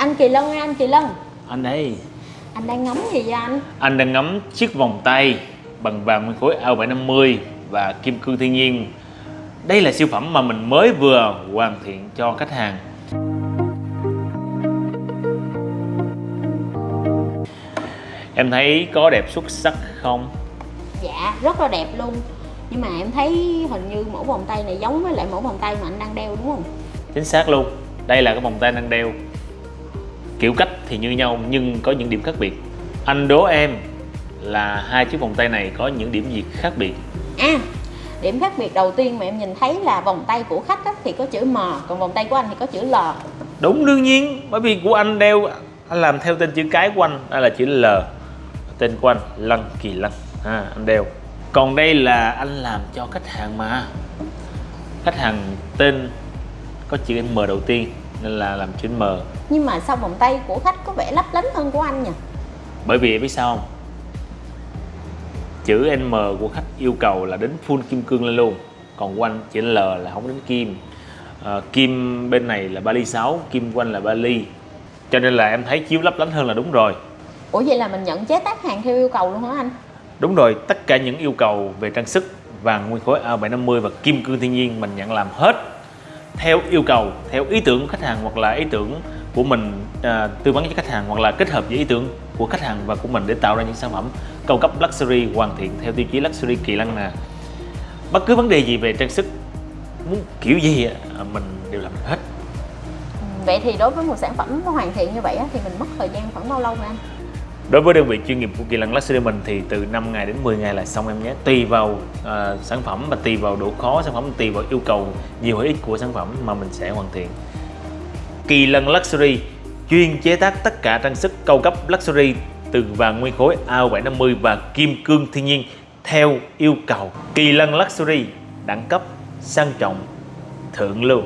Anh Kỳ Lân ơi anh Kỳ Lân. Anh đây. Anh đang ngắm gì vậy anh? Anh đang ngắm chiếc vòng tay bằng vàng nguyên khối AO750 và kim cương thiên nhiên. Đây là siêu phẩm mà mình mới vừa hoàn thiện cho khách hàng. Em thấy có đẹp xuất sắc không? Dạ rất là đẹp luôn. Nhưng mà em thấy hình như mẫu vòng tay này giống với lại mẫu vòng tay mà anh đang đeo đúng không? Chính xác luôn. Đây là cái vòng tay đang đeo Kiểu cách thì như nhau nhưng có những điểm khác biệt. Anh đố em là hai chiếc vòng tay này có những điểm gì khác biệt? À điểm khác biệt đầu tiên mà em nhìn thấy là vòng tay của khách á, thì có chữ M Còn vòng tay của anh thì có chữ L. Đúng đương nhiên Bởi vì của anh đeo Anh làm theo tên chữ cái của anh Đây là chữ L Tên của anh Lân Kỳ Lân à, Anh đeo. Còn đây là anh làm cho khách hàng mà. Khách hàng tên Có chữ M đầu tiên Nên là làm chữ M Nhưng mà sao vòng tay của khách có vẻ lấp lánh hơn của anh nhỉ? Bởi vì em biết sao không? Chữ M của khách yêu cầu là đến full kim cương lên luôn. Còn của anh chữ L là không đến kim. À, Kim bên này là ba ly 6 Kim của anh là ba ly. Cho nên là em thấy chiếu lấp lánh hơn là đúng rồi. Ủa vậy là mình nhận chế tác hàng theo yêu cầu luôn hả anh? Đúng rồi, tất cả những yêu cầu về trang sức vàng nguyên khối A750 và kim cương thiên nhiên mình nhận làm hết theo yêu cầu, theo ý tưởng của khách hàng hoặc là ý tưởng của mình à, tư vấn cho khách hàng hoặc là kết hợp với ý tưởng của khách hàng và của mình để tạo ra những sản phẩm cao cấp luxury hoàn thiện theo tiêu chí luxury kỳ lân nè. Bất cứ vấn đề gì về trang sức muốn kiểu gì á, à, mình đều làm được hết. Ừ, vậy thì đối với một sản phẩm hoàn thiện như vậy thì mình mất thời gian khoảng bao lâu anh? Đối với đơn vị chuyên nghiệp của Kỳ Lân Luxury mình thì từ 5 ngày đến 10 ngày là xong em nhé. Tùy vào uh, sản phẩm và tùy vào độ khó sản phẩm Tùy vào yêu cầu nhiều hay ít của sản phẩm mà mình sẽ hoàn thiện. Kỳ Lân Luxury chuyên chế tác tất cả trang sức cao cấp luxury từ vàng nguyên khối AO750 và kim cương thiên nhiên theo yêu cầu. Kỳ Lân Luxury đẳng cấp sang trọng thượng lưu.